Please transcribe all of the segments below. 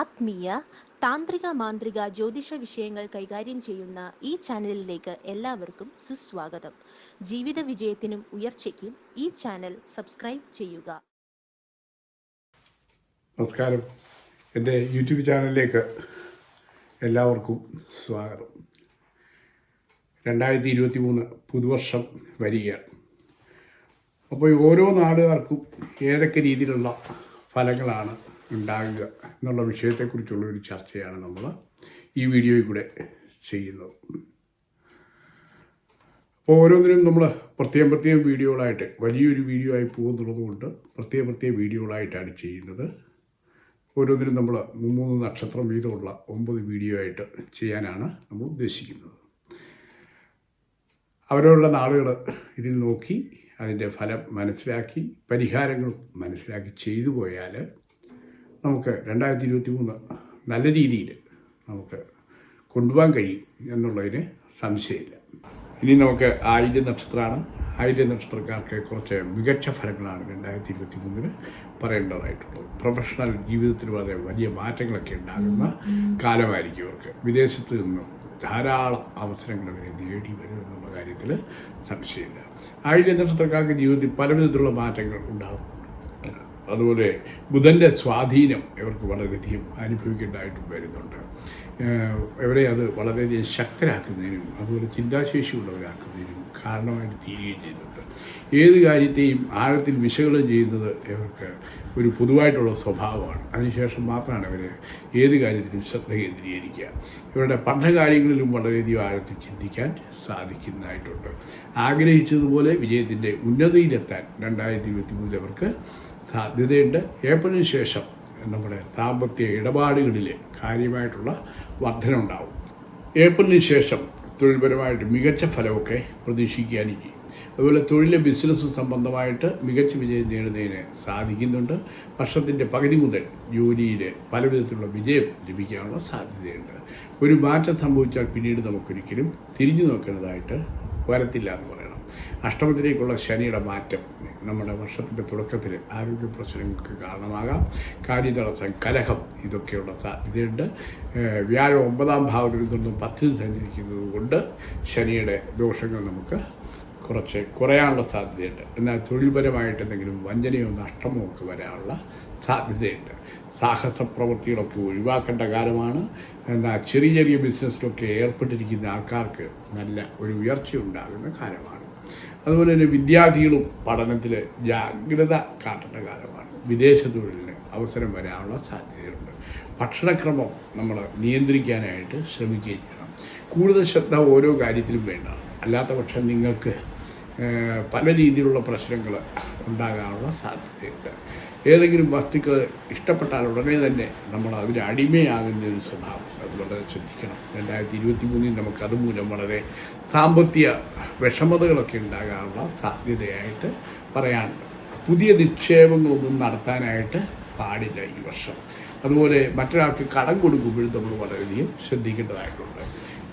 ആത്മീയ താന്ത്രിക മാന്ത്രിക ജ്യോതിഷ വിഷയങ്ങൾ കൈകാര്യം ചെയ്യുന്ന ഈ ചാനലിലേക്ക് എല്ലാവർക്കും സുസ്വാഗതം. ജീവിത വിജയത്തിനും ഉയർച്ചയ്ക്കും ഈ ചാനൽ സബ്സ്ക്രൈബ് ചെയ്യുക. നമസ്കാരം. എന്റെ യൂട്യൂബ് ചാനലിലേക്ക് എല്ലാവർക്കും സ്വാഗതം. രണ്ടായിരത്തി ഇരുപത്തി മൂന്ന് പുതുവർഷം വരികയാണ്. അപ്പോൾ ഓരോ നാടുകാർക്കും ഏതൊക്കെ രീതിയിലുള്ള ഫലങ്ങളാണ് ഉണ്ടാകുക എന്നുള്ള വിഷയത്തെക്കുറിച്ചുള്ള ഒരു ചർച്ചയാണ് നമ്മൾ ഈ വീഡിയോയിൽ കൂടെ ചെയ്യുന്നത്. അപ്പോൾ ഓരോന്നിനും നമ്മൾ പ്രത്യേകം പ്രത്യേകം വീഡിയോകളായിട്ട് വലിയൊരു വീഡിയോ ആയി പോകുന്നുള്ളത് കൊണ്ട് പ്രത്യേക പ്രത്യേക വീഡിയോകളായിട്ടാണ് ചെയ്യുന്നത്. ഓരോന്നിനും നമ്മൾ മൂന്ന് നക്ഷത്രം വീതമുള്ള ഒമ്പത് വീഡിയോ ആയിട്ട് ചെയ്യാനാണ് നമ്മൾ ഉദ്ദേശിക്കുന്നത്. അവരവരുടെ നാളുകൾ ഇതിൽ നോക്കി അതിന്റെ ഫലം മനസ്സിലാക്കി പരിഹാരങ്ങൾ മനസ്സിലാക്കി ചെയ്തു പോയാൽ നമുക്ക് രണ്ടായിരത്തി ഇരുപത്തി മൂന്ന് നല്ല രീതിയിൽ നമുക്ക് കൊണ്ടുപോകാൻ കഴിയും എന്നുള്ളതിന് സംശയമില്ല. ഇനി നമുക്ക് ആയില്യ നക്ഷത്രമാണ് ആയില്യ നക്ഷത്രക്കാർക്ക് കുറച്ച് മികച്ച ഫലങ്ങളാണ് രണ്ടായിരത്തി ഇരുപത്തി മൂന്നിന് പറയേണ്ടതായിട്ടുള്ളത്. പ്രൊഫഷണൽ ജീവിതത്തിൽ വളരെ വലിയ മാറ്റങ്ങളൊക്കെ ഉണ്ടാകുന്ന കാലമായിരിക്കും ഇവർക്ക്. വിദേശത്ത് നിന്നും ധാരാളം അവസരങ്ങൾ അവരെ നേടി വരും എന്നുള്ള കാര്യത്തിൽ സംശയമില്ല. ആയില്യ നക്ഷത്രക്കാർക്ക് ജീവിതത്തിൽ പല മാറ്റങ്ങൾ ഉണ്ടാകും. അതുപോലെ ബുധന്റെ സ്വാധീനം ഇവർക്ക് വളരെയധികം അനുഭവിക്കേണ്ടതായിട്ടും വരുന്നുണ്ട്. ഇവരെ അത് വളരെയധികം ശക്തരാക്കുന്നതിനും അതുപോലെ ചിന്താശേഷി ഉള്ളവരാക്കുന്നതിനും കാരണമായിട്ട് തീരുകയും ചെയ്യുന്നുണ്ട്. ഏത് കാര്യത്തെയും ആഴത്തിൽ വിശകലനം ചെയ്യുന്നത് ഇവർക്ക് ഒരു പൊതുവായിട്ടുള്ള സ്വഭാവമാണ്. അതിനുശേഷം മാത്രമാണ് ഇവർ ഏത് കാര്യത്തിലും ശ്രദ്ധ കേന്ദ്രീകരിക്കുക. ഇവരുടെ പഠനകാര്യങ്ങളിലും വളരെയധികം ആഴത്തിൽ ചിന്തിക്കാൻ സാധിക്കുന്നതായിട്ടുണ്ട്. ആഗ്രഹിച്ചതുപോലെ വിജയത്തിന്റെ ഉന്നതിയിലെത്താൻ രണ്ടായിരത്തി ഇരുപത്തി മൂന്നിൽ അവർക്ക് സാധ്യതയുണ്ട്. ഏപ്രിലിന് ശേഷം നമ്മുടെ ദാമ്പത്യ ഇടപാടുകളിൽ കാര്യമായിട്ടുള്ള വർധന ഉണ്ടാവും ഏപ്രിലിന് ശേഷം തൊഴിൽപരമായിട്ട് മികച്ച ഫലമൊക്കെ പ്രതീക്ഷിക്കാനും ചെയ്യും അതുപോലെ തൊഴിലെ ബിസിനസ് സംബന്ധമായിട്ട് മികച്ച വിജയം നേടുന്നതിന് സാധിക്കുന്നുണ്ട്. വർഷത്തിന്റെ പകുതി മുതൽ ജോലിയിൽ പല വിധത്തിലുള്ള വിജയം ലഭിക്കാനുള്ള സാധ്യതയുണ്ട്. ഒരു മാറ്റം സംഭവിച്ചാൽ പിന്നീട് നമുക്കൊരിക്കലും തിരിഞ്ഞു നോക്കേണ്ടതായിട്ട് വരത്തില്ല എന്ന് പറയണം. അഷ്ടമത്തിലേക്കുള്ള ശനിയുടെ മാറ്റം നമ്മുടെ വർഷത്തിന്റെ തുടക്കത്തിൽ ആരോഗ്യ പ്രശ്നങ്ങൾക്ക് കാരണമാകാം. കാര്യതടസ്സം കലഹം ഇതൊക്കെയുള്ള സാധ്യതയുണ്ട് വ്യാഴം ഒമ്പതാം ഭാവത്തിൽ നിന്നും പത്തിൽ സഞ്ചരിക്കുന്നത് കൊണ്ട് ശനിയുടെ ദോഷങ്ങൾ നമുക്ക് കുറച്ച് കുറയാനുള്ള സാധ്യതയുണ്ട്. എന്നാൽ തൊഴിൽപരമായിട്ട് എന്തെങ്കിലും വഞ്ചനയോ നഷ്ടമോ ഒക്കെ വരാനുള്ള സാധ്യതയുണ്ട്. സാഹസ പ്രവൃത്തികളൊക്കെ ഒഴിവാക്കേണ്ട കാലമാണ്. എന്നാൽ ചെറിയ ചെറിയ ബിസിനസ്സിലൊക്കെ ഏർപ്പെട്ടിരിക്കുന്ന ആൾക്കാർക്ക് നല്ല ഒരു ഉയർച്ച ഉണ്ടാകുന്ന കാലമാണ്. അതുപോലെ തന്നെ വിദ്യാർത്ഥികളും പഠനത്തിൽ ജാഗ്രത കാട്ടേണ്ട കാലമാണ്. വിദേശ തൊഴിലിന് അവസരം വരാനുള്ള സാധ്യതയുണ്ട്. ഭക്ഷണക്രമം നമ്മൾ നിയന്ത്രിക്കാനായിട്ട് ശ്രമിക്കുകയും ചെയ്യണം. കൂടുതൽ ശ്രദ്ധ ഓരോ കാര്യത്തിലും വേണ്ട. അല്ലാത്ത പക്ഷം നിങ്ങൾക്ക് പല രീതിയിലുള്ള പ്രശ്നങ്ങൾ ഉണ്ടാകാനുള്ള സാധ്യതയുണ്ട്. ഏതെങ്കിലും വസ്തുക്കൾ ഇഷ്ടപ്പെട്ടാൽ ഉടനെ തന്നെ നമ്മൾ അതിന് അടിമയാകുന്ന ഒരു സ്വഭാവം. അത് വളരെ ശ്രദ്ധിക്കണം. രണ്ടായിരത്തി ഇരുപത്തി മൂന്നിൽ നമുക്ക് അതുമൂലം വളരെ സാമ്പത്തിക വിഷമതകളൊക്കെ ഉണ്ടാകാനുള്ള സാധ്യതയായിട്ട് പറയാനുണ്ട് പുതിയ നിക്ഷേപങ്ങളൊന്നും നടത്താനായിട്ട് പാടില്ല ഈ വർഷം. അതുപോലെ മറ്റൊരാൾക്ക് കടം കൊടുക്കുമ്പോഴും നമ്മൾ വളരെയധികം ശ്രദ്ധിക്കേണ്ടതായിട്ടുണ്ട്.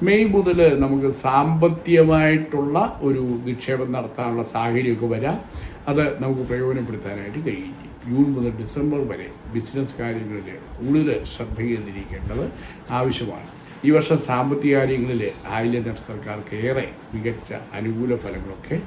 മെയ് മുതൽ നമുക്ക് സാമ്പത്തികമായിട്ടുള്ള ഒരു നിക്ഷേപം നടത്താനുള്ള സാഹചര്യമൊക്കെ വരാം. അത് നമുക്ക് പ്രയോജനപ്പെടുത്താനായിട്ട് കഴിയും. ജൂൺ മുതൽ ഡിസംബർ വരെ ബിസിനസ് കാര്യങ്ങളിൽ കൂടുതൽ ശ്രദ്ധ കേന്ദ്രീകരിക്കേണ്ടത് ആവശ്യമാണ്. ഈ വർഷം സാമ്പത്തിക കാര്യങ്ങളിൽ ആയില്യ നക്ഷത്രക്കാർക്ക് ഏറെ മികച്ച അനുകൂല ഫലങ്ങളൊക്കെ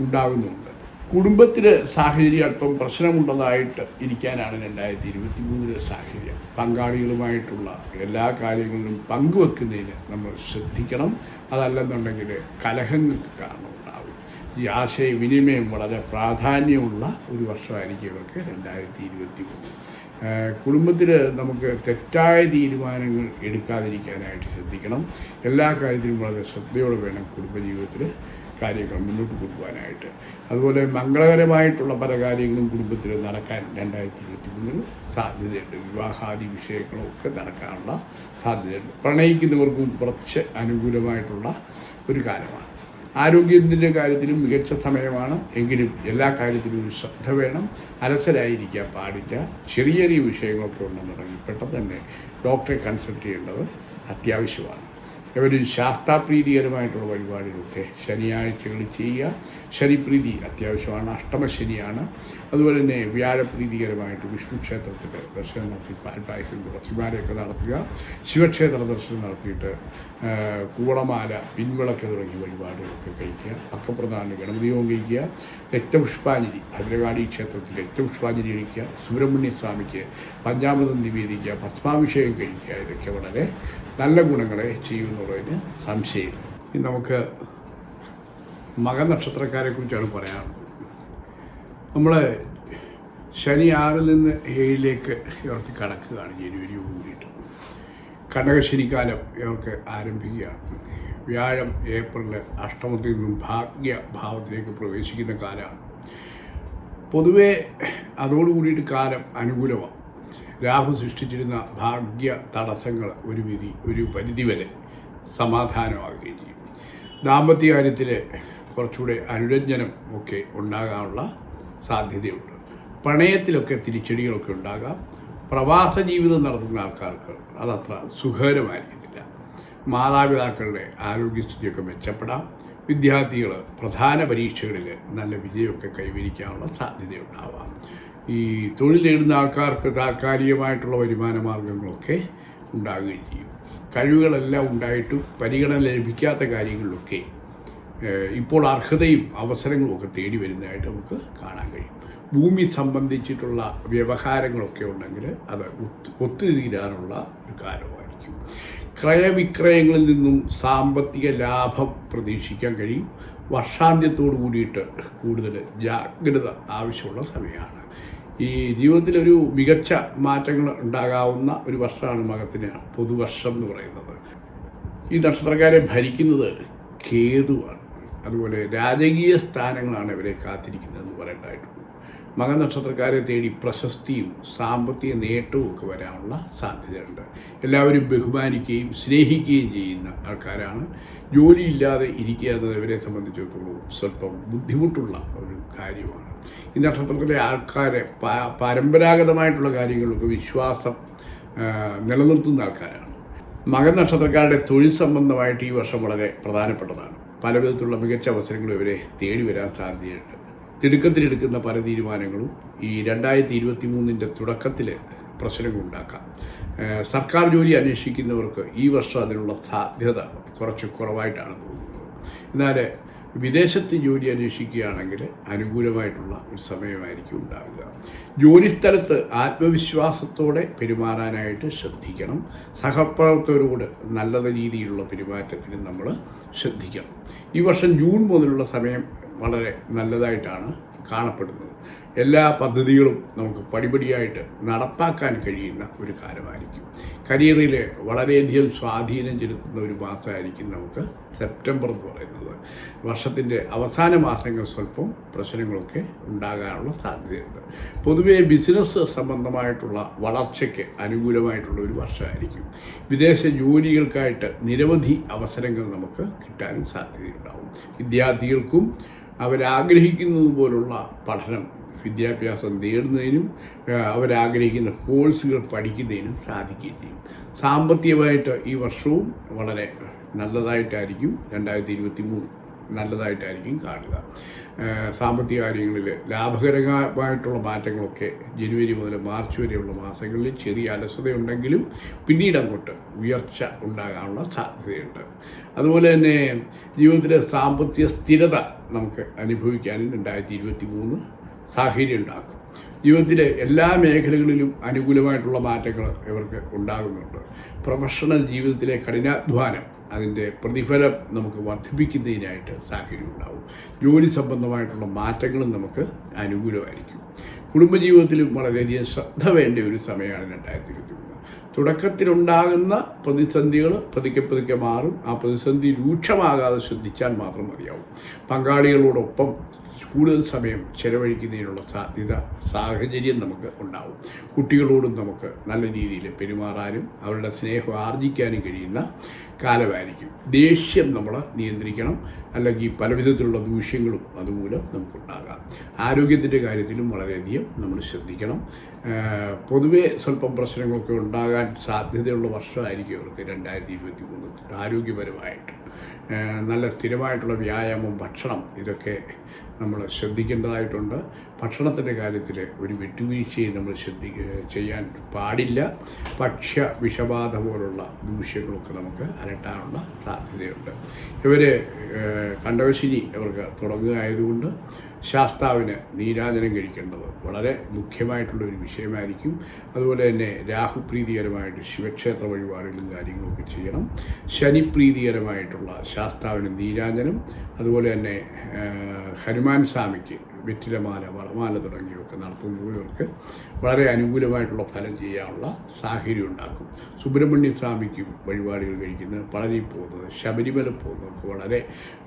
ഉണ്ടാകുന്നുണ്ട്. കുടുംബത്തിൽ സാഹചര്യം അല്പം പ്രശ്നമുള്ളതായിട്ട് ഇരിക്കാനാണ് രണ്ടായിരത്തി ഇരുപത്തി മൂന്നിലെ സാഹചര്യം. പങ്കാളികളുമായിട്ടുള്ള എല്ലാ കാര്യങ്ങളിലും പങ്കുവെക്കുന്നതിന് നമ്മൾ ശ്രദ്ധിക്കണം. അതല്ലെന്നുണ്ടെങ്കിൽ കലഹങ്ങൾക്ക് കാരണമുണ്ടാകും ഈ ആശയവിനിമയം വളരെ പ്രാധാന്യമുള്ള ഒരു വർഷമായിരിക്കും ഇവർക്ക് രണ്ടായിരത്തി ഇരുപത്തി മൂന്ന് കുടുംബത്തിൽ നമുക്ക് തെറ്റായ തീരുമാനങ്ങൾ എടുക്കാതിരിക്കാനായിട്ട് ശ്രദ്ധിക്കണം. എല്ലാ കാര്യത്തിലും വളരെ ശ്രദ്ധയോടെ വേണം കുടുംബജീവിതത്തിൽ കാര്യങ്ങൾ മുന്നോട്ട് കൊണ്ടുപോകാനായിട്ട്. അതുപോലെ മംഗളകരമായിട്ടുള്ള പല കാര്യങ്ങളും കുടുംബത്തിൽ നടക്കാൻ രണ്ടായിരത്തി ഇരുപത്തി മൂന്നിൽ സാധ്യതയുണ്ട്. വിവാഹാദി വിഷയങ്ങളും ഒക്കെ നടക്കാനുള്ള സാധ്യതയുണ്ട്. പ്രണയിക്കുന്നവർക്കും കുറച്ച് അനുകൂലമായിട്ടുള്ള ഒരു കാലമാണ്. ആരോഗ്യത്തിന്റെ കാര്യത്തിലും മികച്ച സമയമാണ്. എങ്കിലും എല്ലാ കാര്യത്തിലും ഒരു ശ്രദ്ധ വേണം. അലസരായിരിക്കാൻ പാടില്ല. ചെറിയ ചെറിയ വിഷയങ്ങളൊക്കെ ഉണ്ടെന്നുണ്ടെങ്കിൽ പെട്ടെന്ന് തന്നെ ഡോക്ടറെ കൺസൾട്ട് ചെയ്യേണ്ടത് അത്യാവശ്യമാണ്. ഇവർ ശാസ്താപ്രീതികരമായിട്ടുള്ള വഴിപാടുകളൊക്കെ ശനിയാഴ്ചകൾ ചെയ്യുക. ശനിപ്രീതി അത്യാവശ്യമാണ്. അഷ്ടമശനിയാണ്. അതുപോലെ തന്നെ വ്യാഴപ്രീതികരമായിട്ട് വിഷ്ണു ക്ഷേത്രത്തിൽ ദർശനം നടത്തി പാൽപായസം തുളസിമാരെയൊക്കെ നടത്തുക. ശിവക്ഷേത്ര ദർശനം നടത്തിയിട്ട് കൂളമാല പിൻവിളക്ക് തുടങ്ങിയ വഴിപാടുകളൊക്കെ കഴിക്കുക. അക്കപ്രധാന ഗണപതിയോഗം കഴിക്കുക. രക്തപുഷ്പാഞ്ജലി ഭദ്രകാളി ക്ഷേത്രത്തിൽ രക്തപുഷ്പാഞ്ജലി കഴിക്കുക. സുബ്രഹ്മണ്യ സ്വാമിക്ക് പഞ്ചാമൃതം നിവേദിക്കുക. ഭസ്മാഭിഷേകം കഴിക്കുക. ഇതൊക്കെ വളരെ നല്ല ഗുണങ്ങളെ ചെയ്യുമെന്നുള്ളതിന് സംശയമില്ല. ഇനി നമുക്ക് മകനക്ഷത്രക്കാരെക്കുറിച്ചാണ് കുറിച്ചാണ് പറയാനുള്ളത്. നമ്മൾ ശനി ആറിൽ നിന്ന് ഏഴിലേക്ക് ഇവർക്ക് കടക്കുകയാണ്. ജനുവരി കൂടിയിട്ട് കനകശനിക്കാലം ഇവർക്ക് ആരംഭിക്കുകയാണ്. വ്യാഴം ഏപ്രിൽ അഷ്ടമത്തിൽ നിന്നും ഭാഗ്യഭാവത്തിലേക്ക് പ്രവേശിക്കുന്ന കാലമാണ്. പൊതുവേ അതോടുകൂടിയിട്ട് കാലം അനുകൂലമാണ്. രാഹു സൃഷ്ടിച്ചിരുന്ന ഭാഗ്യ തടസ്സങ്ങൾ ഒരു വിധി ഒരു പരിധിവരെ സമാധാനമാകുകയും ചെയ്യും. ദാമ്പത്യ കാര്യത്തിൽ കുറച്ചുകൂടെ അനുരഞ്ജനം ഒക്കെ ഉണ്ടാകാനുള്ള സാധ്യതയുണ്ട്. പ്രണയത്തിലൊക്കെ തിരിച്ചടികളൊക്കെ ഉണ്ടാകാം. പ്രവാസ ജീവിതം നടത്തുന്ന ആൾക്കാർക്ക് അതത്ര സുഖകരമായിരിക്കത്തില്ല. മാതാപിതാക്കളുടെ ആരോഗ്യസ്ഥിതിയൊക്കെ മെച്ചപ്പെടാം. വിദ്യാർത്ഥികൾ പ്രധാന പരീക്ഷകളിൽ നല്ല വിജയമൊക്കെ കൈവരിക്കാനുള്ള സാധ്യതയുണ്ടാവാം. ഈ തൊഴിൽ നേടുന്ന ആൾക്കാർക്ക് താൽക്കാലികമായിട്ടുള്ള വരുമാന മാർഗങ്ങളൊക്കെ ഉണ്ടാകുകയും ചെയ്യും. കഴിവുകളെല്ലാം ഉണ്ടായിട്ടും പരിഗണന ലഭിക്കാത്ത കാര്യങ്ങളിലൊക്കെ ഇപ്പോൾ അർഹതയും അവസരങ്ങളും ഒക്കെ തേടി വരുന്നതായിട്ട് നമുക്ക് കാണാൻ കഴിയും. ഭൂമി സംബന്ധിച്ചിട്ടുള്ള വ്യവഹാരങ്ങളൊക്കെ ഉണ്ടെങ്കിൽ അത് ഒത്തു ഒത്തുതീരാനുള്ള ഒരു കാലമായിരിക്കും. ക്രയവിക്രയങ്ങളിൽ നിന്നും സാമ്പത്തിക ലാഭം പ്രതീക്ഷിക്കാൻ കഴിയും. വർഷാന്ത്യത്തോടു കൂടിയിട്ട് കൂടുതൽ ജാഗ്രത ആവശ്യമുള്ള സമയമാണ്. ഈ ജീവിതത്തിലൊരു മികച്ച മാറ്റങ്ങൾ ഉണ്ടാകാവുന്ന ഒരു വർഷമാണ് മകത്തിന് പുതുവർഷം എന്ന് പറയുന്നത്. ഈ നക്ഷത്രക്കാരെ ഭരിക്കുന്നത് കേതുവാണ്. അതുപോലെ രാജകീയ സ്ഥാനങ്ങളാണ് ഇവരെ കാത്തിരിക്കുന്നതെന്ന് പറയേണ്ടതായിട്ടുണ്ട്. മകനക്ഷത്രക്കാരെ തേടി പ്രശസ്തിയും സാമ്പത്തിക നേട്ടവും ഒക്കെ വരാനുള്ള സാധ്യതയുണ്ട്. എല്ലാവരും ബഹുമാനിക്കുകയും സ്നേഹിക്കുകയും ചെയ്യുന്ന ആൾക്കാരാണ്. ജോലിയില്ലാതെ ഇരിക്കുക എന്നത് ഇവരെ സംബന്ധിച്ചിടത്തോളം സ്വല്പം ബുദ്ധിമുട്ടുള്ള ഒരു കാര്യമാണ്. ഈ നക്ഷത്രത്തിലെ ആൾക്കാരെ പരമ്പരാഗതമായിട്ടുള്ള കാര്യങ്ങളിലൊക്കെ വിശ്വാസം നിലനിർത്തുന്ന ആൾക്കാരാണ്. മകൻ നക്ഷത്രക്കാരുടെ തൊഴിൽ സംബന്ധമായിട്ട് ഈ വർഷം വളരെ പ്രധാനപ്പെട്ടതാണ്. പല വിധത്തിലുള്ള മികച്ച അവസരങ്ങളും ഇവരെ തേടി വരാൻ സാധ്യതയുണ്ട്. തിടുക്കത്തിലെടുക്കുന്ന പല തീരുമാനങ്ങളും ഈ രണ്ടായിരത്തി ഇരുപത്തി മൂന്നിന്റെ തുടക്കത്തിൽ പ്രശ്നങ്ങളുണ്ടാക്കാം സർക്കാർ ജോലി അന്വേഷിക്കുന്നവർക്ക് ഈ വർഷം അതിനുള്ള സാധ്യത കുറച്ച് കുറവായിട്ടാണ് തോന്നുന്നത്. എന്നാൽ വിദേശത്ത് ജോലി അന്വേഷിക്കുകയാണെങ്കിൽ അനുകൂലമായിട്ടുള്ള ഒരു സമയമായിരിക്കും ഉണ്ടാവുക. ജോലിസ്ഥലത്ത് ആത്മവിശ്വാസത്തോടെ പെരുമാറാനായിട്ട് ശ്രദ്ധിക്കണം. സഹപ്രവർത്തകരോട് നല്ല രീതിയിലുള്ള പെരുമാറ്റത്തിന് നമ്മൾ ശ്രദ്ധിക്കണം. ഈ വർഷം ജൂൺ മുതലുള്ള സമയം വളരെ നല്ലതായിട്ടാണ് കാണപ്പെടുന്നത്. എല്ലാ പദ്ധതികളും നമുക്ക് പടിപടിയായിട്ട് നടപ്പാക്കാൻ കഴിയുന്ന ഒരു കാലമായിരിക്കും. കരിയറിൽ വളരെയധികം സ്വാധീനം ചെലുത്തുന്ന ഒരു മാസമായിരിക്കും നമുക്ക് സെപ്റ്റംബർ എന്ന് പറയുന്നത്. വർഷത്തിന്റെ അവസാന മാസങ്ങൾ സ്വല്പം പ്രശ്നങ്ങളൊക്കെ ഉണ്ടാകാനുള്ള സാധ്യതയുണ്ട്. പൊതുവേ ബിസിനസ് സംബന്ധമായിട്ടുള്ള വളർച്ചയ്ക്ക് അനുകൂലമായിട്ടുള്ള ഒരു വർഷമായിരിക്കും. വിദേശ ജോലികൾക്കായിട്ട് നിരവധി അവസരങ്ങൾ നമുക്ക് കിട്ടാനും സാധ്യതയുണ്ടാവും. വിദ്യാർത്ഥികൾക്കും അവരാഗ്രഹിക്കുന്നത് പോലുള്ള പഠനം വിദ്യാഭ്യാസം നേടുന്നതിനും അവരാഗ്രഹിക്കുന്ന കോഴ്സുകൾ പഠിക്കുന്നതിനും സാധിക്കുകയും ചെയ്യും. സാമ്പത്തികമായിട്ട് ഈ വർഷവും വളരെ നല്ലതായിട്ടായിരിക്കും രണ്ടായിരത്തി ഇരുപത്തി മൂന്ന് നല്ലതായിട്ടായിരിക്കും കാണുക. സാമ്പത്തിക കാര്യങ്ങളിൽ ലാഭകരമായിട്ടുള്ള മാറ്റങ്ങളൊക്കെ ജനുവരി മുതൽ മാർച്ച് വരെയുള്ള മാസങ്ങളിൽ ചെറിയ അലസതയുണ്ടെങ്കിലും പിന്നീട് അങ്ങോട്ട് ഉയർച്ച ഉണ്ടാകാനുള്ള സാധ്യതയുണ്ട്. അതുപോലെ തന്നെ ജീവിതത്തിലെ സാമ്പത്തിക സ്ഥിരത നമുക്ക് അനുഭവിക്കാനും രണ്ടായിരത്തി ഇരുപത്തി മൂന്ന് സാഹചര്യം ഉണ്ടാക്കും. ജീവിതത്തിലെ എല്ലാ മേഖലകളിലും അനുകൂലമായിട്ടുള്ള മാറ്റങ്ങൾ ഇവർക്ക് ഉണ്ടാകുന്നുണ്ട്. പ്രൊഫഷണൽ ജീവിതത്തിലെ കഠിനാധ്വാനം അതിന്റെ പ്രതിഫലം നമുക്ക് വർദ്ധിപ്പിക്കുന്നതിനായിട്ട് സാഹചര്യം ഉണ്ടാവും. ജോലി സംബന്ധമായിട്ടുള്ള മാറ്റങ്ങളും നമുക്ക് അനുകൂലമായിരിക്കും. കുടുംബജീവിതത്തിലും വളരെയധികം ശ്രദ്ധ വേണ്ട ഒരു സമയമാണ് രണ്ടായിരത്തി ഇരുപത്തി മൂന്ന് തുടക്കത്തിലുണ്ടാകുന്ന പ്രതിസന്ധികൾ പതുക്കെ പതുക്കെ മാറും. ആ പ്രതിസന്ധി രൂക്ഷമാകാതെ ശ്രദ്ധിച്ചാൽ മാത്രം മതിയാവും. പങ്കാളികളോടൊപ്പം കൂടുതൽ സമയം ചെലവഴിക്കുന്നതിനുള്ള സാധ്യത സാഹചര്യം നമുക്ക് ഉണ്ടാവും. കുട്ടികളോടും നമുക്ക് നല്ല രീതിയിൽ പെരുമാറാനും അവരുടെ സ്നേഹം ആർജിക്കാനും കഴിയുന്ന കാലമായിരിക്കും. ദേഷ്യം നമ്മൾ നിയന്ത്രിക്കണം. അല്ലെങ്കിൽ പല വിധത്തിലുള്ള ദൂഷ്യങ്ങളും അതുമൂലം നമുക്കുണ്ടാകാം. ആരോഗ്യത്തിന്റെ കാര്യത്തിലും വളരെയധികം നമ്മൾ ശ്രദ്ധിക്കണം. പൊതുവേ സ്വല്പം പ്രശ്നങ്ങളൊക്കെ ഉണ്ടാകാൻ സാധ്യതയുള്ള വർഷമായിരിക്കും അവർക്ക് രണ്ടായിരത്തി ഇരുപത്തി മൂന്ന് ആരോഗ്യപരമായിട്ട് നല്ല സ്ഥിരമായിട്ടുള്ള വ്യായാമം ഭക്ഷണം ഇതൊക്കെ നമ്മൾ ശ്രദ്ധിക്കേണ്ടതായിട്ടുണ്ട്. ഭക്ഷണത്തിന്റെ കാര്യത്തിൽ ഒരു വിട്ടുവീഴ്ചയും നമ്മൾ ശ്രദ്ധി ചെയ്യാൻ പാടില്ല. ഭക്ഷ്യ വിഷബാധ പോലുള്ള ദൂഷ്യങ്ങളൊക്കെ നമുക്ക് അലട്ടാനുള്ള സാധ്യതയുണ്ട്. ഇവർ കണ്ടവശിനി അവർക്ക് തുടങ്ങുക ആയതുകൊണ്ട് ശാസ്താവിന് നീരാജനം കഴിക്കേണ്ടത് വളരെ മുഖ്യമായിട്ടുള്ള ഒരു വിഷയമായിരിക്കും. അതുപോലെ തന്നെ രാഹുപ്രീതികരമായിട്ട് ശിവക്ഷേത്ര വഴിപാടുകളും കാര്യങ്ങളൊക്കെ ചെയ്യണം. ശനിപ്രീതികരമായിട്ടുള്ള ശാസ്താവിന് നീരാജനം. അതുപോലെ തന്നെ ഹനുമാൻ സ്വാമിക്ക് വെറ്റിലമാല വളമാല തുടങ്ങിയൊക്കെ നടത്തുന്നവർക്ക് വളരെ അനുകൂലമായിട്ടുള്ള ഫലം ചെയ്യാനുള്ള സാഹചര്യം ഉണ്ടാക്കും. സുബ്രഹ്മണ്യ സ്വാമിക്കും വഴിപാടുകൾ കഴിക്കുന്നത് പളനി പോകുന്നത് ശബരിമല പോകുന്നതൊക്കെ വളരെ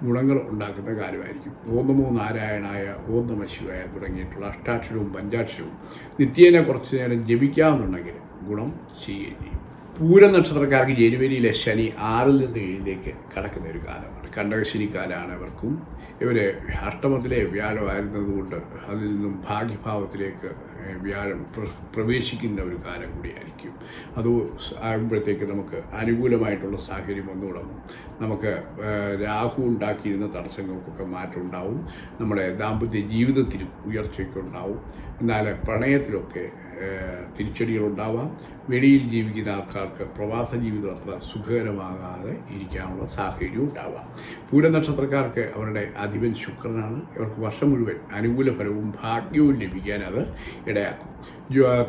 ഗുണങ്ങൾ ഉണ്ടാക്കുന്ന കാര്യമായിരിക്കും. ഓം നമോ നാരായണായ ഓം ശിവായ തുടങ്ങിയിട്ടുള്ള അഷ്ടാക്ഷരവും പഞ്ചാക്ഷരവും നിത്യേന കുറച്ച് നേരം ജപിക്കാമെന്നുണ്ടെങ്കിൽ ഗുണം ചെയ്യുകയും ചെയ്യും. പൂരം നക്ഷത്രക്കാർക്ക് ജനുവരിയിലെ ശനി ആറിൽ നിന്ന് ഏഴിലേക്ക് കടക്കുന്ന ഒരു കാലമാണ്. കണ്ടകശനി കാലമാണ് അവർക്കും ഇവർ അഷ്ടമത്തിലെ വ്യാഴമായിരുന്നതുകൊണ്ട് അതിൽ നിന്നും ഭാഗ്യഭാവത്തിലേക്ക് വ്യാഴം പ്രവേശിക്കുന്ന ഒരു കാലം കൂടിയായിരിക്കും. അത് ആകുമ്പോഴത്തേക്ക് നമുക്ക് അനുകൂലമായിട്ടുള്ള സാഹചര്യം വന്നു തുടങ്ങും നമുക്ക് രാഹു ഉണ്ടാക്കിയിരുന്ന തടസ്സങ്ങൾക്കൊക്കെ മാറ്റം ഉണ്ടാവും നമ്മുടെ ദാമ്പത്യ ജീവിതത്തിലും ഉയർച്ചയൊക്കെ ഉണ്ടാവും. എന്നാൽ പ്രണയത്തിലൊക്കെ തിരിച്ചടികളുണ്ടാവാം. വെളിയിൽ ജീവിക്കുന്ന ആൾക്കാർക്ക് പ്രവാസ ജീവിതം അത്ര സുഖകരമാകാതെ ഇരിക്കാനുള്ള സാഹചര്യവും ഉണ്ടാവാം. പൂരനക്ഷത്രക്കാർക്ക് അവരുടെ അധിപൻ ശുക്രനാണ്. ഇവർക്ക് വർഷം മുഴുവൻ അനുകൂല ഫലവും ഭാഗ്യവും ലഭിക്കാൻ അത് ഇടയാക്കും.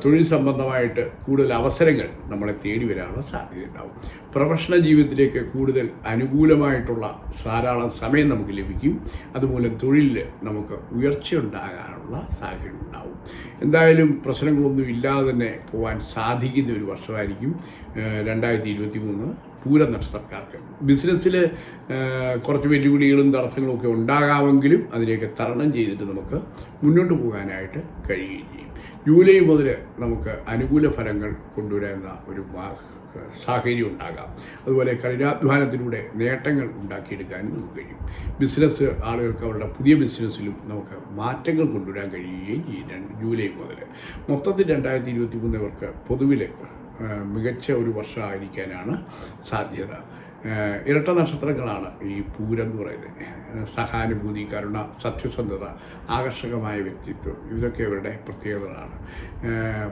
തൊഴിൽ സംബന്ധമായിട്ട് കൂടുതൽ അവസരങ്ങൾ നമ്മളെ തേടി വരാനുള്ള സാധ്യത ഉണ്ടാവും. പ്രൊഫഷണൽ ജീവിതത്തിലേക്ക് കൂടുതൽ അനുകൂലമായിട്ടുള്ള ധാരാളം സമയം നമുക്ക് ലഭിക്കും. അതുപോലെ തൊഴിലിൽ നമുക്ക് ഉയർച്ച ഉണ്ടാകാനുള്ള സാഹചര്യം ഉണ്ടാവും. എന്തായാലും പ്രശ്നങ്ങളൊന്നും ഇല്ലാതെ തന്നെ പോകാൻ സാധിക്കുന്ന ഒരു വർഷമായിരിക്കും രണ്ടായിരത്തി ഇരുപത്തി മൂന്ന് പൂര നക്ഷത്രക്കാർക്ക് ബിസിനസ്സിൽ കുറച്ച് വെല്ലുവിളികളും തടസ്സങ്ങളും ഒക്കെ ഉണ്ടാകാമെങ്കിലും അതിനെയൊക്കെ തരണം ചെയ്തിട്ട് നമുക്ക് മുന്നോട്ട് പോകാനായിട്ട് കഴിയുകയും ചെയ്യും. ജൂലൈ മുതൽ നമുക്ക് അനുകൂല ഫലങ്ങൾ കൊണ്ടുവരുന്ന ഒരു സാഹചര്യം ഉണ്ടാകാം. അതുപോലെ കഠിനാധ്വാനത്തിലൂടെ നേട്ടങ്ങൾ ഉണ്ടാക്കിയെടുക്കാനും നമുക്ക് കഴിയും. ബിസിനസ് ആളുകൾക്ക് അവരുടെ പുതിയ ബിസിനസ്സിലും നമുക്ക് മാറ്റങ്ങൾ കൊണ്ടുവരാൻ കഴിയുകയും ചെയ്യും. ജൂലൈ മുതൽ മൊത്തത്തിൽ രണ്ടായിരത്തി ഇരുപത്തി മൂന്നവർക്ക് പൊതുവിൽ മികച്ച ഒരു വർഷമായിരിക്കാനാണ് സാധ്യത. ഇരട്ട നക്ഷത്രങ്ങളാണ് ഈ പൂരം എന്ന് പറയുന്നത്. സഹാനുഭൂതി കരുണ സത്യസന്ധത ആകർഷകമായ വ്യക്തിത്വം ഇതൊക്കെ ഇവരുടെ പ്രത്യേകതകളാണ്.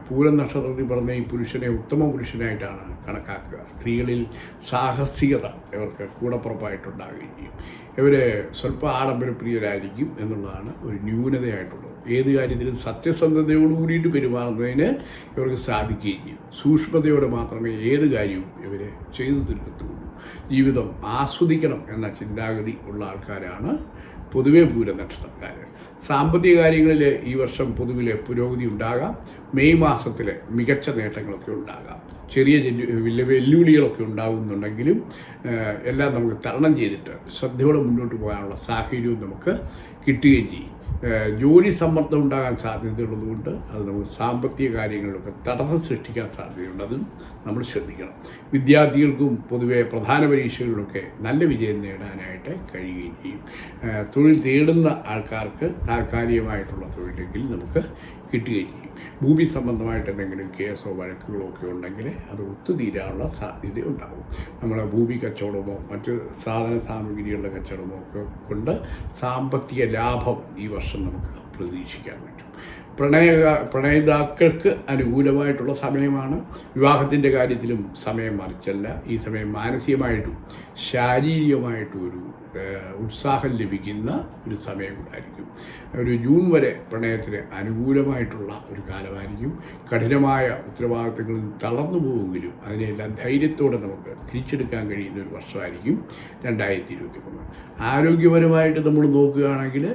പൂരം നക്ഷത്രത്തിൽ പറഞ്ഞ ഈ പുരുഷനെ ഉത്തമ പുരുഷനായിട്ടാണ് കണക്കാക്കുക. സ്ത്രീകളിൽ സാഹസികത ഇവർക്ക് കൂടപ്പുറപ്പായിട്ടുണ്ടാകുകയും ചെയ്യും. ഇവർ സ്വല്പ ആഡംബരപ്രിയരായിരിക്കും എന്നുള്ളതാണ് ഒരു ന്യൂനതയായിട്ടുള്ളത്. ഏത് കാര്യത്തിലും സത്യസന്ധതയോട് കൂടിയിട്ട് പെരുമാറുന്നതിന് ഇവർക്ക് സാധിക്കുകയും ചെയ്യും. സൂക്ഷ്മതയോടെ മാത്രമേ ഏത് കാര്യവും ഇവർ ചെയ്തു തീർക്കത്തുള്ളൂ. ജീവിതം ആസ്വദിക്കണം എന്ന ചിന്താഗതി ഉള്ള ആൾക്കാരാണ് പൊതുവേ പൂരനക്ഷത്രക്കാർ സാമ്പത്തിക കാര്യങ്ങളിൽ ഈ വർഷം പൊതുവിൽ പുരോഗതി ഉണ്ടാകാം. മെയ് മാസത്തിൽ മികച്ച നേട്ടങ്ങളൊക്കെ ഉണ്ടാകാം. ചെറിയ വെല്ലുവിളികളൊക്കെ ഉണ്ടാകുന്നുണ്ടെങ്കിലും എല്ലാം നമുക്ക് തരണം ചെയ്തിട്ട് ശ്രദ്ധയോടെ മുന്നോട്ട് പോകാനുള്ള സാഹചര്യവും നമുക്ക് കിട്ടുകയും ചെയ്യും. ജോലി സമ്മർദ്ദം ഉണ്ടാകാൻ സാധ്യതയുള്ളതുകൊണ്ട് അത് നമ്മൾ സാമ്പത്തിക കാര്യങ്ങളിലൊക്കെ തടസ്സം സൃഷ്ടിക്കാൻ സാധ്യതയുണ്ട്. അതും നമ്മൾ ശ്രദ്ധിക്കണം. വിദ്യാർത്ഥികൾക്കും പൊതുവെ പ്രധാന പരീക്ഷകളിലൊക്കെ നല്ല വിജയം നേടാനായിട്ട് കഴിയുകയും ചെയ്യും. തൊഴിൽ തേടുന്ന ആൾക്കാർക്ക് താൽക്കാലികമായിട്ടുള്ള തൊഴിലെങ്കിൽ നമുക്ക് കിട്ടുകയും ചെയ്യും. ഭൂമി സംബന്ധമായിട്ട് എന്തെങ്കിലും കേസോ വഴക്കുകളോ ഒക്കെ ഉണ്ടെങ്കിൽ അത് ഒത്തുതീരാനുള്ള സാധ്യത ഉണ്ടാകും നമ്മുടെ ഭൂമി കച്ചവടമോ മറ്റ് സാധന സാമഗ്രികളുടെ കച്ചവടമോ ഒക്കെ കൊണ്ട് സാമ്പത്തിക ലാഭം ഈ വർഷം നമുക്ക് പ്രതീക്ഷിക്കാൻ പറ്റും. പ്രണയ പ്രണയിതാക്കൾക്ക് അനുകൂലമായിട്ടുള്ള സമയമാണ്. വിവാഹത്തിന്റെ കാര്യത്തിലും സമയം മറിച്ചല്ല. ഈ സമയം മാനസികമായിട്ടും ശാരീരികമായിട്ടും ഒരു ഏഹ്, ഉത്സാഹം ലഭിക്കുന്ന ഒരു സമയം കൂടായിരിക്കും ഒരു ജൂൺ വരെ പ്രണയത്തിന് അനുകൂലമായിട്ടുള്ള ഒരു കാലമായിരിക്കും. കഠിനമായ ഉത്തരവാദിത്തങ്ങളിൽ തളർന്നു പോകുമെങ്കിലും അതിനെല്ലാം ധൈര്യത്തോടെ നമുക്ക് തിരിച്ചെടുക്കാൻ കഴിയുന്ന ഒരു വർഷമായിരിക്കും രണ്ടായിരത്തി ഇരുപത്തി മൂന്ന് ആരോഗ്യപരമായിട്ട് നമ്മൾ നോക്കുകയാണെങ്കിൽ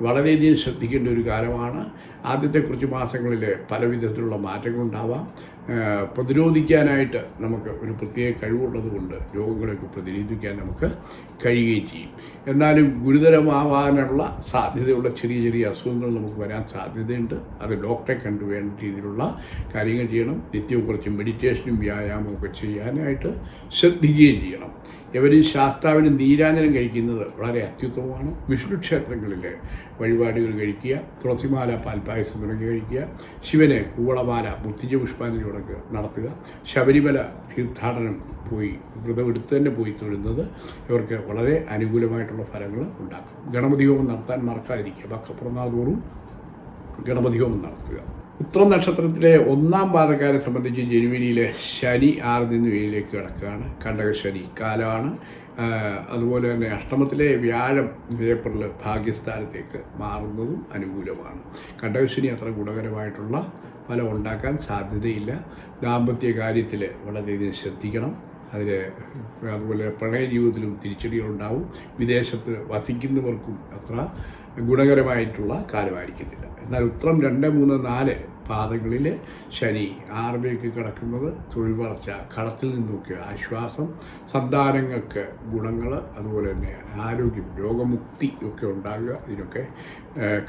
വളരെയധികം ശ്രദ്ധിക്കേണ്ട ഒരു കാലമാണ്. ആദ്യത്തെ കുറച്ച് മാസങ്ങളിൽ പല വിധത്തിലുള്ള മാറ്റങ്ങളുണ്ടാവാം. പ്രതിരോധിക്കാനായിട്ട് നമുക്ക് ഒരു പ്രത്യേക കഴിവുള്ളത് കൊണ്ട് രോഗങ്ങളെയൊക്കെ പ്രതിരോധിക്കാൻ നമുക്ക് കഴിയുകയും ചെയ്യും. എന്നാലും ഗുരുതരമാവാനുള്ള സാധ്യതയുള്ള ചെറിയ ചെറിയ അസുഖങ്ങൾ നമുക്ക് വരാൻ സാധ്യതയുണ്ട്. അത് ഡോക്ടറെ കണ്ടു വേണ്ട രീതിയിലുള്ള കാര്യങ്ങൾ ചെയ്യണം. നിത്യവും കുറച്ച് മെഡിറ്റേഷനും വ്യായാമവും ഒക്കെ ചെയ്യാനായിട്ട് ശ്രദ്ധിക്കുകയും ചെയ്യണം. ഇവർ ശാസ്താവിന് നീരാഞ്ജനം കഴിക്കുന്നത് വളരെ അത്യുത്തമമാണ്. വിഷ്ണു ക്ഷേത്രങ്ങളിൽ വഴിപാടുകൾ കഴിക്കുക തുളസിമാല പാൽപ്പായസം തുടങ്ങി കഴിക്കുക ശിവനെ കൂവളമാല മുത്തിജ പുഷ്പാഞ്ജലി പുഷ്പാഞ്ജലിയോടൊക്കെ നടത്തുക ശബരിമല തീർത്ഥാടനം പോയി വ്രതമെടുത്ത് തന്നെ പോയി തൊഴുന്നത് ഇവർക്ക് വളരെ അനുകൂലമായിട്ടുള്ള ഫലങ്ങൾ ഉണ്ടാക്കും. ഗണപതി ഹോമം നടത്താൻ മറക്കാതിരിക്കുക. ബക്കപ്പുറന്നാതോറും ഗണപതി ഹോമം നടത്തുക. ഉത്രം നക്ഷത്രത്തിലെ ഒന്നാം പാദക്കാരെ സംബന്ധിച്ച് ജനുവരിയിലെ ശനി ആറിൽ നിന്ന് ഏഴിലേക്ക് കിടക്കുകയാണ്. കണ്ടക ശനി കാലമാണ്. അതുപോലെ തന്നെ അഷ്ടമത്തിലെ വ്യാഴം ഏപ്രിൽ ഭാഗ്യസ്ഥാനത്തേക്ക് മാറുന്നതും അനുകൂലമാണ്. കണ്ടകശനി അത്ര ഗുണകരമായിട്ടുള്ള ഫലം ഉണ്ടാക്കാൻ സാധ്യതയില്ല. ദാമ്പത്യ കാര്യത്തിൽ വളരെയധികം ശ്രദ്ധിക്കണം. അതിൽ അതുപോലെ പ്രണയ ജീവിതത്തിലും തിരിച്ചടികളുണ്ടാവും. വിദേശത്ത് വസിക്കുന്നവർക്കും അത്ര ഗുണകരമായിട്ടുള്ള കാലമായിരിക്കത്തില്ല. എന്നാൽ ഉത്രം രണ്ട് മൂന്ന് നാല് പാദങ്ങളിൽ ശനി ആറിലേക്ക് കിടക്കുന്നത് തൊഴിൽ വളർച്ച കടത്തിൽ നിന്നൊക്കെ ആശ്വാസം സന്താനങ്ങൾക്ക് ഗുണങ്ങൾ അതുപോലെ തന്നെ ആരോഗ്യം രോഗമുക്തി ഒക്കെ ഉണ്ടാകുക ഇതിനൊക്കെ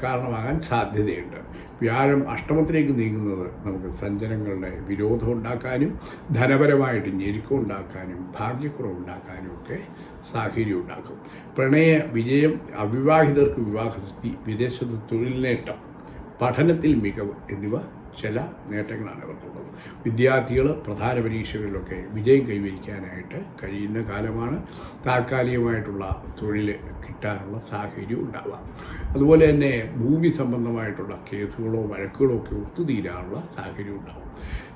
കാരണമാകാൻ സാധ്യതയുണ്ട്. വ്യാഴം അഷ്ടമത്തിലേക്ക് നീങ്ങുന്നത് നമുക്ക് സഞ്ചനങ്ങളുടെ വിരോധം ഉണ്ടാക്കാനും ധനപരമായിട്ട് ഞെരുക്കം ഉണ്ടാക്കാനും ഭാഗ്യക്കുറവ് ഉണ്ടാക്കാനും ഒക്കെ സാഹചര്യം ഉണ്ടാക്കും. പ്രണയ വിജയം അവിവാഹിതർക്ക് വിവാഹ വിദേശത്ത് തൊഴിൽ നേട്ടം പഠനത്തിൽ മികവ് എന്നിവ ചില നേട്ടങ്ങളാണ് ഇവർക്കുള്ളത് വിദ്യാർത്ഥികൾ പ്രധാന പരീക്ഷകളിലൊക്കെ വിജയം കൈവരിക്കാനായിട്ട് കഴിയുന്ന കാലമാണ് താൽക്കാലികമായിട്ടുള്ള തൊഴിൽ കിട്ടാനുള്ള സാഹചര്യം ഉണ്ടാവാം അതുപോലെ തന്നെ ഭൂമി സംബന്ധമായിട്ടുള്ള കേസുകളോ വഴക്കുകളോ ഒക്കെ ഒത്തുതീരാനുള്ള സാഹചര്യം ഉണ്ടാവും.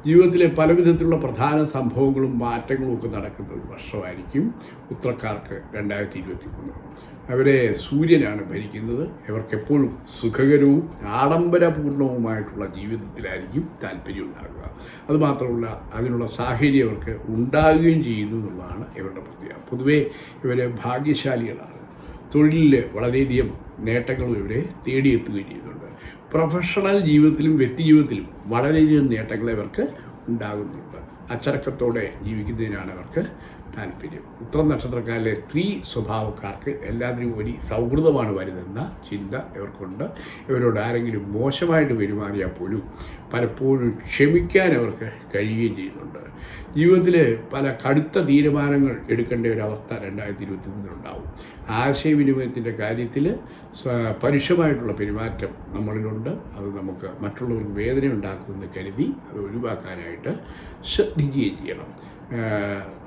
ജീവിതത്തിലെ പല വിധത്തിലുള്ള പ്രധാന സംഭവങ്ങളും മാറ്റങ്ങളും ഒക്കെ നടക്കുന്ന ഒരു വർഷമായിരിക്കും ഉത്രക്കാർക്ക് രണ്ടായിരത്തി ഇരുപത്തി മൂന്ന് അവരെ സൂര്യനാണ് ഭരിക്കുന്നത്. ഇവർക്കെപ്പോഴും സുഖകരവും ആഡംബരപൂർണവുമായിട്ടുള്ള ജീവിതത്തിലായിരിക്കും താല്പര്യം ഉണ്ടാകുക അതുമാത്രമല്ല അതിനുള്ള സാഹചര്യം അവർക്ക് ഉണ്ടാകുകയും ചെയ്യുന്നു എന്നുള്ളതാണ് ഇവരുടെ പ്രത്യേകത. പൊതുവേ ഇവരെ ഭാഗ്യശാലികളാണ്. തൊഴിലിൽ വളരെയധികം നേട്ടങ്ങളും ഇവരെ തേടിയെത്തുകയും ചെയ്യുന്നുണ്ട്. പ്രൊഫഷണൽ ജീവിതത്തിലും വ്യക്തി ജീവിതത്തിലും വളരെയധികം നേട്ടങ്ങൾ ഇവർക്ക് ഉണ്ടാകുന്നുണ്ട്. അച്ചടക്കത്തോടെ ജീവിക്കുന്നതിനാണ് അവർക്ക് താല്പര്യം. ഉത്തരം നക്ഷത്രക്കാരിലെ സ്ത്രീ സ്വഭാവക്കാർക്ക് എല്ലാത്തിനും ഒരു സൗഹൃദമാണ് വരുന്നതെന്ന ചിന്ത ഇവർക്കുണ്ട്. ഇവരോട് ആരെങ്കിലും മോശമായിട്ട് പെരുമാറിയാൽ പോലും പലപ്പോഴും ക്ഷമിക്കാൻ അവർക്ക് കഴിയുകയും ചെയ്യുന്നുണ്ട്. ജീവിതത്തിൽ പല കടുത്ത തീരുമാനങ്ങൾ എടുക്കേണ്ട ഒരു അവസ്ഥ രണ്ടായിരത്തി ഇരുപത്തി മൂന്നിലുണ്ടാവും ആശയവിനിമയത്തിന്റെ കാര്യത്തിൽ പരുഷമായിട്ടുള്ള പെരുമാറ്റം നമ്മളിലുണ്ട്. അത് നമുക്ക് മറ്റുള്ളവർക്ക് വേദന ഉണ്ടാക്കുമെന്ന് കരുതി അത് ഒഴിവാക്കാനായിട്ട് ശ്രദ്ധിക്കുകയും ചെയ്യണം.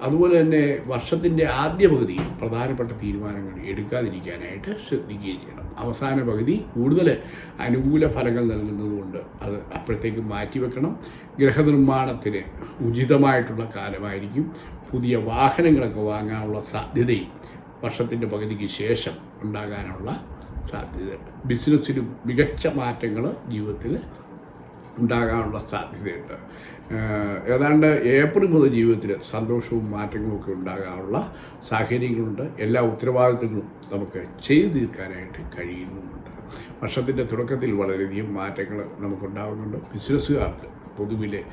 അതുപോലെ തന്നെ വർഷത്തിന്റെ ആദ്യ പകുതിയിൽ പ്രധാനപ്പെട്ട തീരുമാനങ്ങൾ എടുക്കാതിരിക്കാനായിട്ട് ശ്രദ്ധിക്കുകയും ചെയ്യണം. അവസാന പകുതി കൂടുതൽ അനുകൂല ഫലങ്ങൾ നൽകുന്നതുകൊണ്ട് അത് അപ്പോഴത്തേക്ക് മാറ്റിവെക്കണം ഗ്രഹനിർമ്മാണത്തിന് ഉചിതമായിട്ടുള്ള കാലമായിരിക്കും. പുതിയ വാഹനങ്ങളൊക്കെ വാങ്ങാനുള്ള സാധ്യതയും വർഷത്തിന്റെ പകുതിക്ക് ശേഷം ഉണ്ടാകാനുള്ള സാധ്യതയുണ്ട്. ബിസിനസ്സിലും മികച്ച മാറ്റങ്ങൾ ജീവിതത്തിൽ ഉണ്ടാകാനുള്ള സാധ്യതയുണ്ട്. ഏതാണ്ട് ഏപ്രിൽ മുതൽ ജീവിതത്തിൽ സന്തോഷവും മാറ്റങ്ങളും ഒക്കെ ഉണ്ടാകാനുള്ള സാഹചര്യങ്ങളുണ്ട്. എല്ലാ ഉത്തരവാദിത്തങ്ങളും നമുക്ക് ചെയ്തു തീർക്കാനായിട്ട് കഴിയുന്നുമുണ്ട്. വർഷത്തിന്റെ തുടക്കത്തിൽ വളരെയധികം മാറ്റങ്ങൾ നമുക്കുണ്ടാകുന്നുണ്ട് ബിസിനസ്സുകാർക്ക് പൊതുവിലെ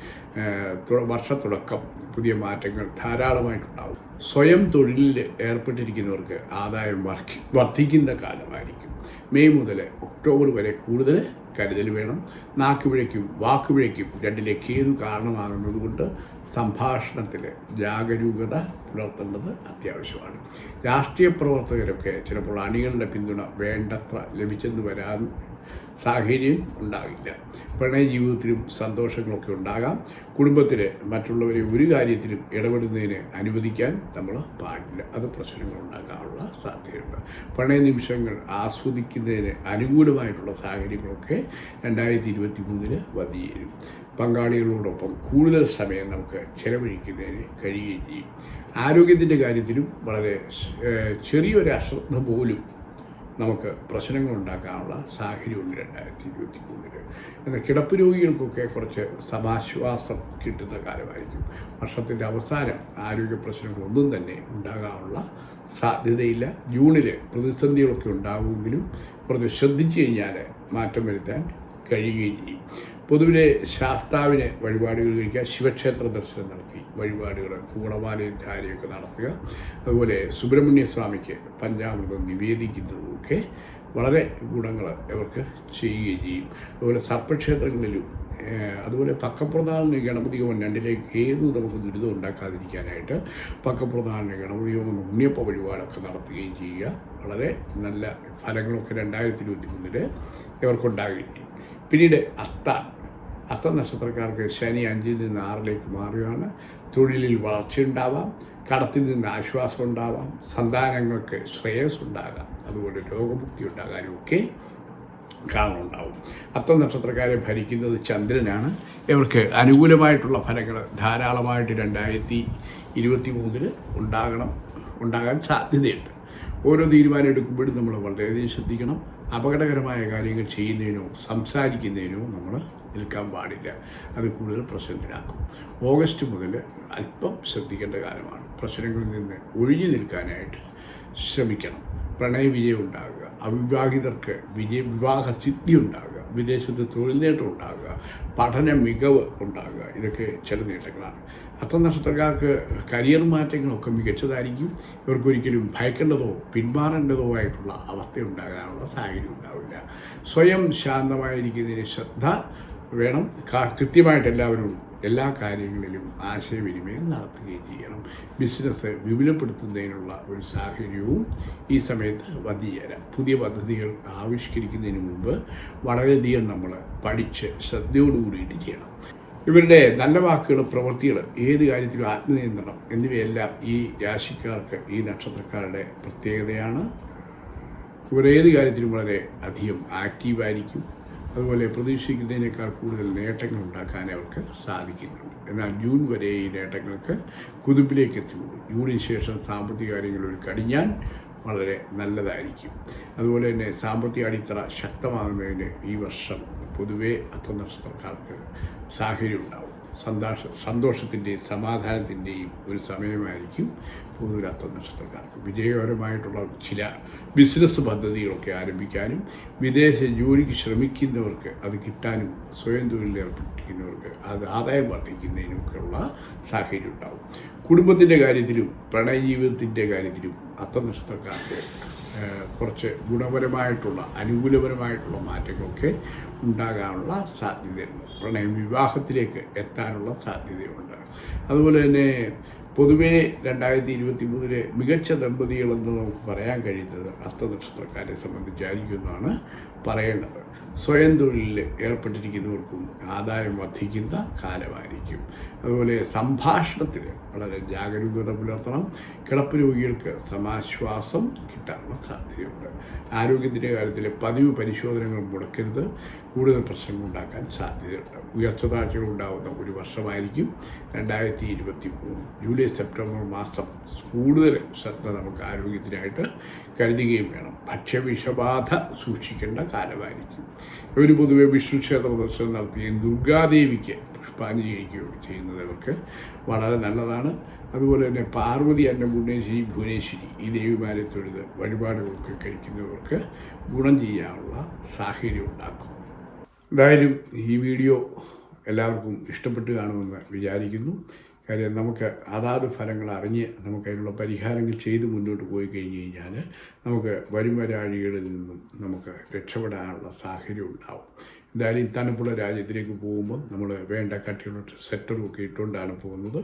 വർഷത്തുടക്കം പുതിയ മാറ്റങ്ങൾ ധാരാളമായിട്ടുണ്ടാകും സ്വയം തൊഴിലിൽ ഏർപ്പെട്ടിരിക്കുന്നവർക്ക് ആദായം വർദ്ധി വർദ്ധിക്കുന്ന കാലമായിരിക്കും. മെയ് മുതൽ ഒക്ടോബർ വരെ കൂടുതൽ കരുതൽ വേണം. നാക്കുപിഴയ്ക്കും വാക്കുപിഴയ്ക്കും രണ്ടിലെ കേതു കാരണമാകുന്നതുകൊണ്ട് സംഭാഷണത്തിൽ ജാഗരൂകത പുലർത്തേണ്ടത് അത്യാവശ്യമാണ്. രാഷ്ട്രീയ പ്രവർത്തകരൊക്കെ ചിലപ്പോൾ അണികളുടെ പിന്തുണ വേണ്ടത്ര ലഭിച്ചെന്ന് വരാൻ സാഹചര്യം ഉണ്ടാകില്ല. പ്രണയ ജീവിതത്തിലും സന്തോഷങ്ങളൊക്കെ ഉണ്ടാകാം. കുടുംബത്തിൽ മറ്റുള്ളവരെ ഒരു കാര്യത്തിലും ഇടപെടുന്നതിന് അനുവദിക്കാൻ നമ്മൾ പാടില്ല. അത് പ്രശ്നങ്ങൾ ഉണ്ടാകാനുള്ള സാധ്യതയുണ്ട്. പ്രണയ നിമിഷങ്ങൾ ആസ്വദിക്കുന്നതിന് അനുകൂലമായിട്ടുള്ള സാഹചര്യങ്ങളൊക്കെ രണ്ടായിരത്തി ഇരുപത്തി മൂന്നിന് വന്നുചേരും. പങ്കാളികളോടൊപ്പം കൂടുതൽ സമയം നമുക്ക് ചെലവഴിക്കുന്നതിന് കഴിയുകയും ചെയ്യും. ആരോഗ്യത്തിന്റെ കാര്യത്തിലും വളരെ ചെറിയൊരു അശ്രദ്ധ പോലും നമുക്ക് പ്രശ്നങ്ങൾ ഉണ്ടാക്കാനുള്ള സാഹചര്യമുണ്ട് രണ്ടായിരത്തി ഇരുപത്തി മൂന്നിൽ എന്നാൽ കിടപ്പ് രോഗികൾക്കൊക്കെ കുറച്ച് സമാശ്വാസം കിട്ടുന്ന കാലമായിരിക്കും. വർഷത്തിന്റെ അവസാനം ആരോഗ്യ പ്രശ്നങ്ങളൊന്നും തന്നെ ഉണ്ടാകാനുള്ള സാധ്യതയില്ല. ജൂണിൽ പ്രതിസന്ധികളൊക്കെ ഉണ്ടാകുമെങ്കിലും കുറച്ച് ശ്രദ്ധിച്ചു കഴിഞ്ഞാൽ മാറ്റം വരുത്താൻ കഴിയുകയും ചെയ്യും പൊതുവിലെ ശാസ്താവിനെ വഴിപാടുകൾ കഴിക്കുക ശിവക്ഷേത്ര ദർശനം നടത്തി വഴിപാടുകൾ കൂടമാലയും ധാരയൊക്കെ നടത്തുക. അതുപോലെ സുബ്രഹ്മണ്യ സ്വാമിക്ക് പഞ്ചാമൃതം നിവേദിക്കുന്നതുമൊക്കെ വളരെ ഗുണങ്ങൾ ഇവർക്ക് ചെയ്യുകയും ചെയ്യും. അതുപോലെ സർപ്പക്ഷേത്രങ്ങളിലും അതുപോലെ പക്കപ്രധാന ഗണപതി ഹോമം രണ്ടിലേക്ക് ഏതു നമുക്ക് ദുരിതം ഉണ്ടാക്കാതിരിക്കാനായിട്ട് പക്കപ്രധാന ഗണപതി ഹോമം ഉണ്ണിയപ്പ വഴിപാടൊക്കെ നടത്തുകയും ചെയ്യുക. വളരെ നല്ല ഫലങ്ങളൊക്കെ രണ്ടായിരത്തി ഇരുപത്തി മൂന്നിൽ ഇവർക്കുണ്ടാകുകയും ചെയ്യും. പിന്നീട് അത്ത. അത്ത നക്ഷത്രക്കാർക്ക് ശനി അഞ്ചിൽ നിന്ന് ആറിലേക്ക് മാറുകയാണ്. തൊഴിലിൽ വളർച്ചയുണ്ടാവാം. കടത്തിൽ നിന്ന് ആശ്വാസം ഉണ്ടാവാം. സന്താനങ്ങൾക്ക് ശ്രേയസ് ഉണ്ടാകാം അതുപോലെ രോഗമുക്തി ഉണ്ടാകാനും ഒക്കെ കാരണമുണ്ടാവും. അത്ത നക്ഷത്രക്കാരെ ഭരിക്കുന്നത് ചന്ദ്രനാണ്. ഇവർക്ക് അനുകൂലമായിട്ടുള്ള ഫലങ്ങൾ ധാരാളമായിട്ട് രണ്ടായിരത്തി ഇരുപത്തി മൂന്നിൽ ഉണ്ടാകണം ഉണ്ടാകാൻ സാധ്യതയുണ്ട്. ഓരോ തീരുമാനം എടുക്കുമ്പോഴും നമ്മൾ വളരെയധികം ശ്രദ്ധിക്കണം. അപകടകരമായ കാര്യങ്ങൾ ചെയ്യുന്നതിനോ സംസാരിക്കുന്നതിനോ നമ്മൾ നിൽക്കാൻ പാടില്ല. അത് കൂടുതൽ പ്രശ്നത്തിലാക്കും. ഓഗസ്റ്റ് മുതൽ അല്പം ശ്രദ്ധിക്കേണ്ട കാലമാണ്. പ്രശ്നങ്ങളിൽ നിന്ന് ഒഴിഞ്ഞു നിൽക്കാനായിട്ട് ശ്രമിക്കണം. പ്രണയവിജയം ഉണ്ടാകുക. അവിവാഹിതർക്ക് വിജയ വിവാഹ സിദ്ധി ഉണ്ടാകുക. വിദേശത്ത് തൊഴിൽ നേട്ടം ഉണ്ടാകുക. പഠന മികവ് ഉണ്ടാകുക. ഇതൊക്കെ ചില നേട്ടങ്ങളാണ്. അത്ത നക്ഷത്രക്കാർക്ക് കരിയർ മാറ്റങ്ങളൊക്കെ മികച്ചതായിരിക്കും. ഇവർക്കൊരിക്കലും ഭയക്കേണ്ടതോ പിന്മാറേണ്ടതോ ആയിട്ടുള്ള അവസ്ഥ ഉണ്ടാകാനുള്ള സാഹചര്യം ഉണ്ടാവില്ല. സ്വയം ശാന്തമായിരിക്കുന്നതിന് ശ്രദ്ധ വേണം. കൃത്യമായിട്ട് എല്ലാവരും എല്ലാ കാര്യങ്ങളിലും ആശയവിനിമയം നടത്തുകയും ചെയ്യണം. ബിസിനസ് വിപുലപ്പെടുത്തുന്നതിനുള്ള ഒരു സാഹചര്യവും ഈ സമയത്ത് വന്നുചേരാം പുതിയ പദ്ധതികൾ ആവിഷ്കരിക്കുന്നതിന് മുമ്പ് വളരെയധികം നമ്മൾ പഠിച്ച് ശ്രദ്ധയോടുകൂടിയിട്ട് ചെയ്യണം. ഇവരുടെ നല്ല വാക്കുകൾ പ്രവൃത്തികൾ ഏത് കാര്യത്തിലും ആത്മനിയന്ത്രണം എന്നിവയെല്ലാം ഈ രാശിക്കാർക്ക് ഈ നക്ഷത്രക്കാരുടെ പ്രത്യേകതയാണ്. ഇവർ ഏത് കാര്യത്തിലും വളരെ അധികം ആക്റ്റീവായിരിക്കും അതുപോലെ പ്രതീക്ഷിക്കുന്നതിനേക്കാൾ കൂടുതൽ നേട്ടങ്ങൾ ഉണ്ടാക്കാൻ അവർക്ക് സാധിക്കുന്നുണ്ട്. എന്നാൽ ജൂൺ വരെ ഈ നേട്ടങ്ങൾക്ക് കുതിപ്പിലേക്ക് എത്തിയുള്ളൂ ജൂണിന് ശേഷം സാമ്പത്തിക കാര്യങ്ങൾ ഒരു കടിഞ്ഞാൻ വളരെ നല്ലതായിരിക്കും. അതുപോലെ തന്നെ സാമ്പത്തിക അടിത്തറ ശക്തമാകുന്നതിന് ഈ വർഷം പൊതുവേ അത്തനക്ഷത്രക്കാർക്ക് സാഹചര്യം ഉണ്ടാവും. സന്തോഷ സന്തോഷത്തിന്റെയും സമാധാനത്തിന്റെയും ഒരു സമയമായിരിക്കും പൊതുവിലാത്ത നക്ഷത്രക്കാർക്ക് വിജയകരമായിട്ടുള്ള ചില ബിസിനസ് പദ്ധതികളൊക്കെ ആരംഭിക്കാനും വിദേശ ജോലിക്ക് ശ്രമിക്കുന്നവർക്ക് അത് കിട്ടാനും സ്വയം തൊഴിലേർപ്പെട്ടിരിക്കുന്നവർക്ക് അത് ആദായം വർദ്ധിക്കുന്നതിനുമൊക്കെയുള്ള സാഹചര്യം ഉണ്ടാവും. കുടുംബത്തിന്റെ കാര്യത്തിലും പ്രണയജീവിതത്തിന്റെ കാര്യത്തിലും അത്ത നക്ഷത്രക്കാർക്ക് കുറച്ച് ഗുണപരമായിട്ടുള്ള അനുകൂലപരമായിട്ടുള്ള മാറ്റങ്ങളൊക്കെ ഉണ്ടാകാനുള്ള സാധ്യതയുണ്ട്. പ്രണയം വിവാഹത്തിലേക്ക് എത്താനുള്ള സാധ്യതയുണ്ട്. അതുപോലെ തന്നെ പൊതുവേ രണ്ടായിരത്തി ഇരുപത്തി മൂന്നിലെ മികച്ച ദമ്പതികളെന്ന് നമുക്ക് പറയാൻ കഴിയുന്നത് അസ്തനക്ഷത്രക്കാരെ സംബന്ധിച്ചായിരിക്കും എന്നാണ് പറയേണ്ടത്. സ്വയം തൊഴിലിൽ ഏർപ്പെട്ടിരിക്കുന്നവർക്കും ആദായം വർദ്ധിക്കുന്ന കാലമായിരിക്കും. അതുപോലെ സംഭാഷണത്തിൽ വളരെ ജാഗരൂകത പുലർത്തണം. കിടപ്പ് രോഗികൾക്ക് സമാശ്വാസം കിട്ടാനുള്ള സാധ്യതയുണ്ട്. ആരോഗ്യത്തിന്റെ കാര്യത്തിൽ പതിവ് പരിശോധനകൾ മുടക്കരുത്. കൂടുതൽ പ്രശ്നങ്ങൾ ഉണ്ടാക്കാൻ സാധ്യതയുണ്ട്. ഉയർച്ച താഴ്ചകൾ ഉണ്ടാകുന്ന ഒരു വർഷമായിരിക്കും രണ്ടായിരത്തി ഇരുപത്തി മൂന്ന് ജൂലൈ സെപ്റ്റംബർ മാസം കൂടുതൽ ശ്രദ്ധ നമുക്ക് ആരോഗ്യത്തിനായിട്ട് കരുതുകയും വേണം. ഭക്ഷ്യവിഷബാധ സൂക്ഷിക്കേണ്ട കാലമായിരിക്കും. ഇവർ പൊതുവെ വിഷ്ണു ക്ഷേത്ര ദർശനം നടത്തുകയും ദുർഗാദേവിക്ക് പുഷ്പാഞ്ജലി കഴിക്കുകയും ചെയ്യുന്നത് ഇവർക്ക് വളരെ നല്ലതാണ്. അതുപോലെ തന്നെ പാർവതി അന്നപൂർണേശ്വരി ഭുവനേശ്വരി ഈ ദേവിമാരെ തൊഴുത് വഴിപാടുകളൊക്കെ കഴിക്കുന്നവർക്ക് ഗുണം ചെയ്യാനുള്ള സാഹചര്യം ഉണ്ടാക്കും. എന്തായാലും ഈ വീഡിയോ എല്ലാവർക്കും ഇഷ്ടപ്പെട്ട് കാണുമെന്ന് വിചാരിക്കുന്നു. കാര്യം നമുക്ക് അതാത് ഫലങ്ങൾ അറിഞ്ഞ് നമുക്ക് അതിനുള്ള പരിഹാരങ്ങൾ ചെയ്ത് മുന്നോട്ട് പോയി കഴിഞ്ഞ് കഴിഞ്ഞാൽ നമുക്ക് വരും വരാഴികളിൽ നിന്നും നമുക്ക് രക്ഷപ്പെടാനുള്ള സാഹചര്യം ഉണ്ടാവും. എന്തായാലും ഇത്താനപ്പുള്ള രാജ്യത്തിലേക്ക് പോകുമ്പോൾ നമ്മൾ വേണ്ട കട്ടിയുള്ള സെറ്ററും ഒക്കെ ഇട്ടുകൊണ്ടാണ് പോകുന്നത്.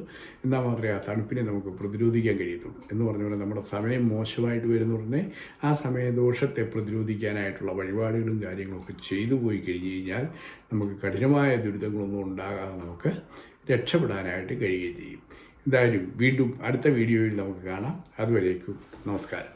എന്നാൽ മാത്രമേ ആ തണുപ്പിനെ നമുക്ക് പ്രതിരോധിക്കാൻ കഴിയത്തുള്ളൂ. എന്ന് പറഞ്ഞ പോലെ നമ്മുടെ സമയം മോശമായിട്ട് വരുന്ന ഉടനെ ആ സമയദോഷത്തെ പ്രതിരോധിക്കാനായിട്ടുള്ള വഴിപാടുകളും കാര്യങ്ങളൊക്കെ ചെയ്തു പോയി കഴിഞ്ഞ് കഴിഞ്ഞാൽ നമുക്ക് കഠിനമായ ദുരിതങ്ങളൊന്നും ഉണ്ടാകാതെ നമുക്ക് രക്ഷപ്പെടാനായിട്ട് കഴിയുകയും ചെയ്യും. എന്തായാലും വീണ്ടും അടുത്ത വീഡിയോയിൽ നമുക്ക് കാണാം. അതുവരേക്കും നമസ്കാരം.